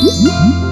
Mm-hmm.